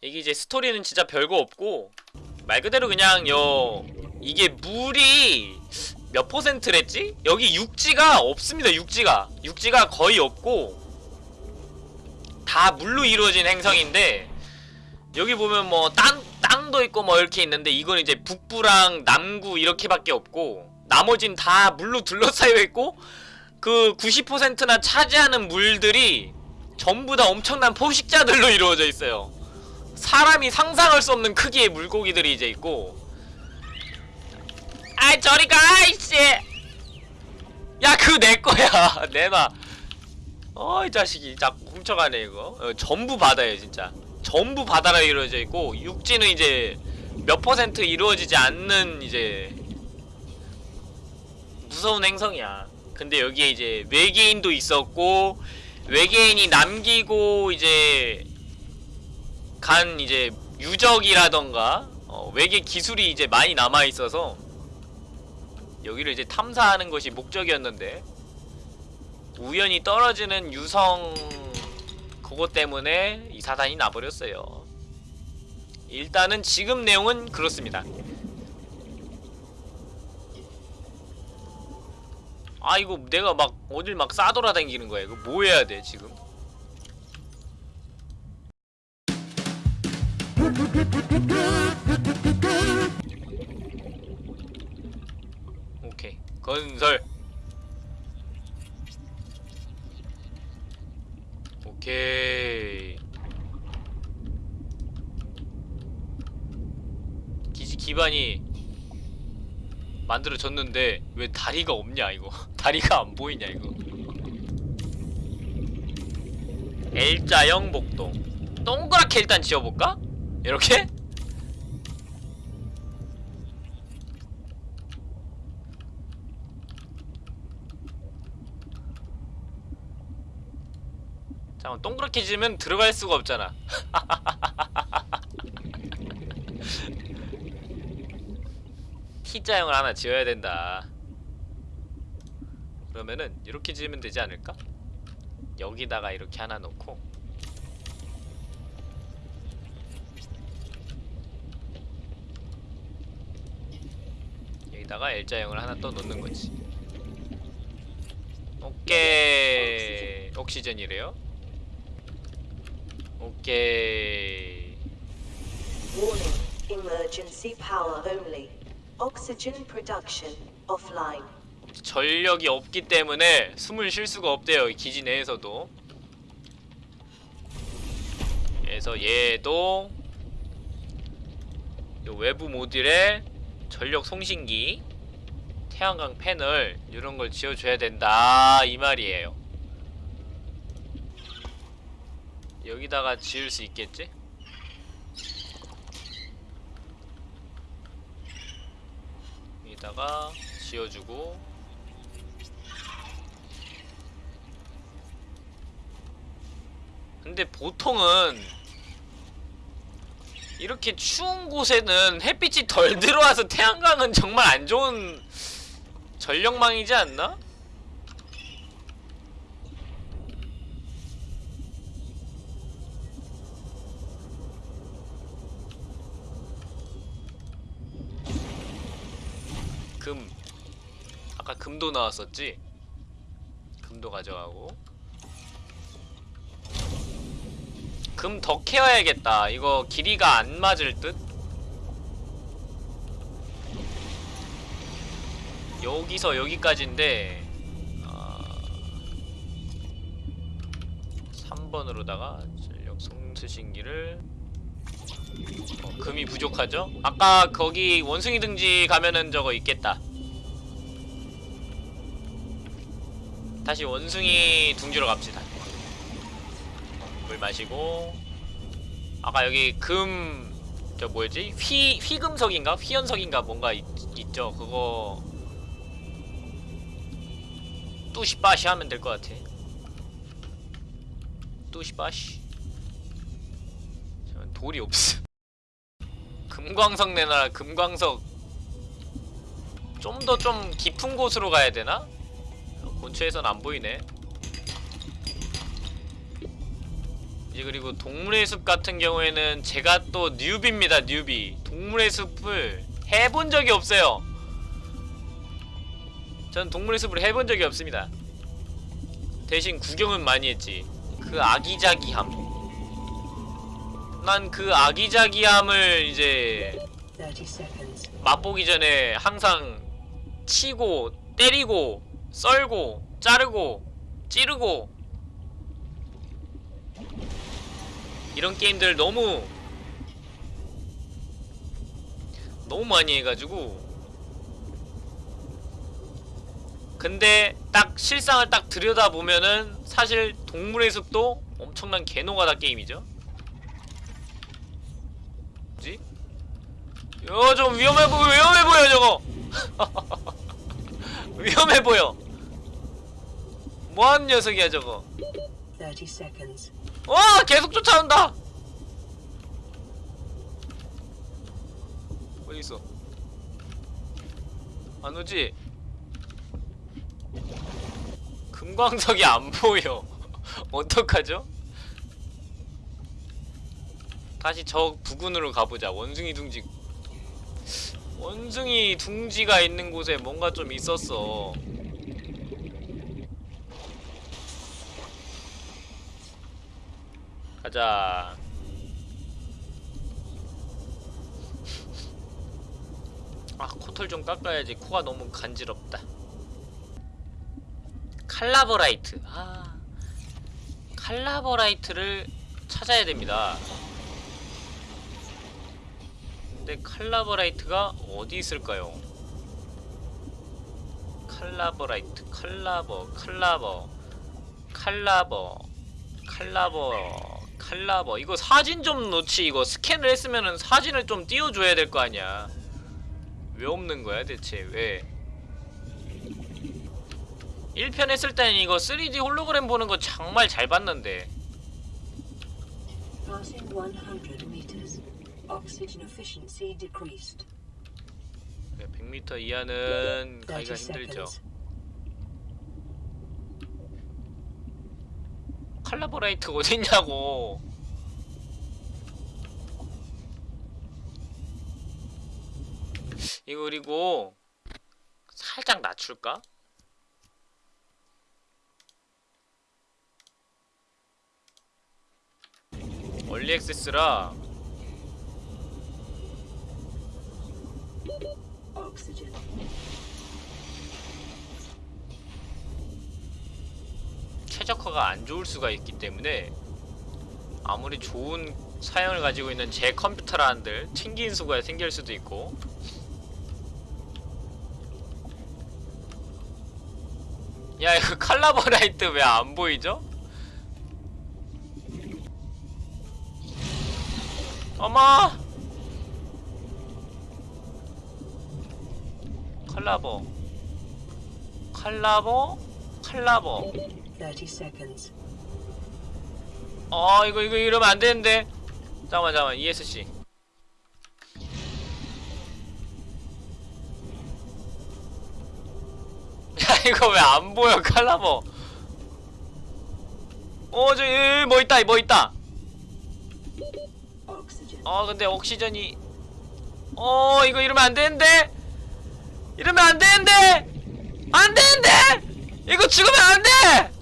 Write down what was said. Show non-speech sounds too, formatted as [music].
이게 이제 스토리는 진짜 별거 없고 말 그대로 그냥 요 이게 물이 몇 퍼센트랬지? 여기 육지가 없습니다 육지가 육지가 거의 없고 다 물로 이루어진 행성인데 여기 보면 뭐 땅, 땅도 있고 뭐 이렇게 있는데 이건 이제 북부랑 남구 이렇게밖에 없고 나머진 다 물로 둘러싸여 있고 그 90%나 차지하는 물들이 전부 다 엄청난 포식자들로 이루어져 있어요 사람이 상상할 수 없는 크기의 물고기들이 이제 있고. 아이 저리 가 이씨. 야 그거 내 거야. [laughs] 내놔. 어이 자식이. 자꾸 훔쳐가네 이거. 어, 전부 바다예요 진짜. 전부 바다로 이루어져 있고 육지는 이제 몇 퍼센트 이루어지지 않는 이제 무서운 행성이야. 근데 여기에 이제 외계인도 있었고 외계인이 남기고 이제 간 이제 유적이라던가 어, 외계 기술이 이제 많이 남아 있어서 여기를 이제 탐사하는 것이 목적이었는데 우연히 떨어지는 유성 그것 때문에 이 사단이 나버렸어요. 일단은 지금 내용은 그렇습니다. 아 이거 내가 막 어딜 막 싸돌아다니는 거야. 이거 뭐 해야 돼 지금? 오케이. 건설. 오케이. 기지 기반이 만들어졌는데 왜 다리가 없냐 이거? [laughs] 다리가 안 보이냐 이거? L자형 복동. 동그랗게 일단 지어볼까? 이렇게? 잠깐 동그랗게 지으면 들어갈 수가 없잖아 [laughs] T자형을 하나 지어야 된다 그러면은 이렇게 지으면 되지 않을까? 여기다가 이렇게 하나 놓고 여기다가 L자형을 하나 또 놓는 거지 오케이 옥시전이래요 오케이 Warning. Emergency power only. Oxygen production offline. 전력이 없기 때문에 숨을 쉴 수가 없대요 이 기지 내에서도 그래서 얘도 요 외부 모듈에 전력 송신기 태양광 패널 이런 걸 지어줘야 된다. 이 말이에요. 여기다가 지을 수 있겠지? 여기다가 지어주고. 근데 보통은 이렇게 추운 곳에는 햇빛이 덜 [laughs] 들어와서 태양광은 정말 안 좋은 전력망이지 않나? 금 아까 금도 나왔었지? 금도 가져가고 금 더 캐어야겠다 이거 길이가 안 맞을 듯? 여기서 여기까지인데 아... 3번으로다가 전력 송수신기를 어, 금이 부족하죠? 아까 거기 원숭이 등지 가면은 저거 있겠다 다시 원숭이 둥지로 갑시다 물 마시고 아까 여기 금 저 뭐였지? 휘 휘금석인가? 휘연석인가 뭔가 있, 있죠. 그거 뚜시빠시 하면 될 것 같아. 뚜시빠시. 돌이 없어. [laughs] 금광석 내놔라. 금광석. 좀 더좀 깊은 곳으로 가야 되나? 근처에선 안 보이네. 이제 그리고 동물의 숲 같은 경우에는 제가 또 뉴비입니다 뉴비. 동물의 숲을 해본 적이 없어요. 전 동물의 숲을 해본 적이 없습니다. 대신 구경은 많이 했지. 그 아기자기함. 난 그 아기자기함을 이제 30 seconds. 맛보기 전에 항상 치고 때리고 썰고 자르고 찌르고 이런 게임들 너무 너무 많이 해가지고. 근데 딱 실상을 딱 들여다보면은 사실 동물의 숲도 엄청난 개노가다 게임이죠. 뭐지? 이거 좀 위험해 보여 위험해 보여 저거! [laughs] 위험해 보여. 뭐하는 녀석이야 저거? 30 seconds. 와 계속 쫓아온다. 어디 있어? 안 오지? 금광석이 안 보여. [laughs] 어떡하죠? 다시 저 부근으로 가보자. 원숭이 둥지. 원숭이 둥지가 있는 곳에 뭔가 좀 있었어 가자. 아 코털 좀 깎아야지 코가 너무 간지럽다. 칼라버라이트. 아 칼라버라이트를 찾아야 됩니다. 근데 칼라버라이트가 어디 있을까요? 칼라버라이트, 칼라버, 칼라버, 칼라버, 칼라버, 칼라버. 이거 사진 좀 놓지. 이거 스캔을 했으면은 사진을 좀 띄워줘야 될 거 아니야. 왜 없는 거야 대체? 왜? 1편 했을 때는 이거 3D 홀로그램 보는 거 정말 잘 봤는데. Passing 100 meters. Oxygen efficiency decreased. 100m 이하는 가기가 30 힘들죠. 칼라버라이트 어딨냐고. 이거 그리고 살짝 낮출까? 얼리 액세스라 최적화가 안 좋을 수가 있기 때문에 아무리 좋은 사양을 가지고 있는 제 컴퓨터라 한들 튕긴 수가 생길 수도 있고. 야 이거 [laughs] 칼라버라이트 왜 안 보이죠? 어머! 칼라버. 칼라버? 칼라버 30 seconds. 어 이거 이거 이러면 안 되는데. 잠깐만 잠깐만. ESC [laughs] 야 이거 왜 안 보여 칼라버 어저기 뭐 있다 뭐 있다. 어 근데 옥시전이. 어 이거 이러면 안 되는데? 이러면 안 되는데? 안 되는데? 이거 죽으면 안 돼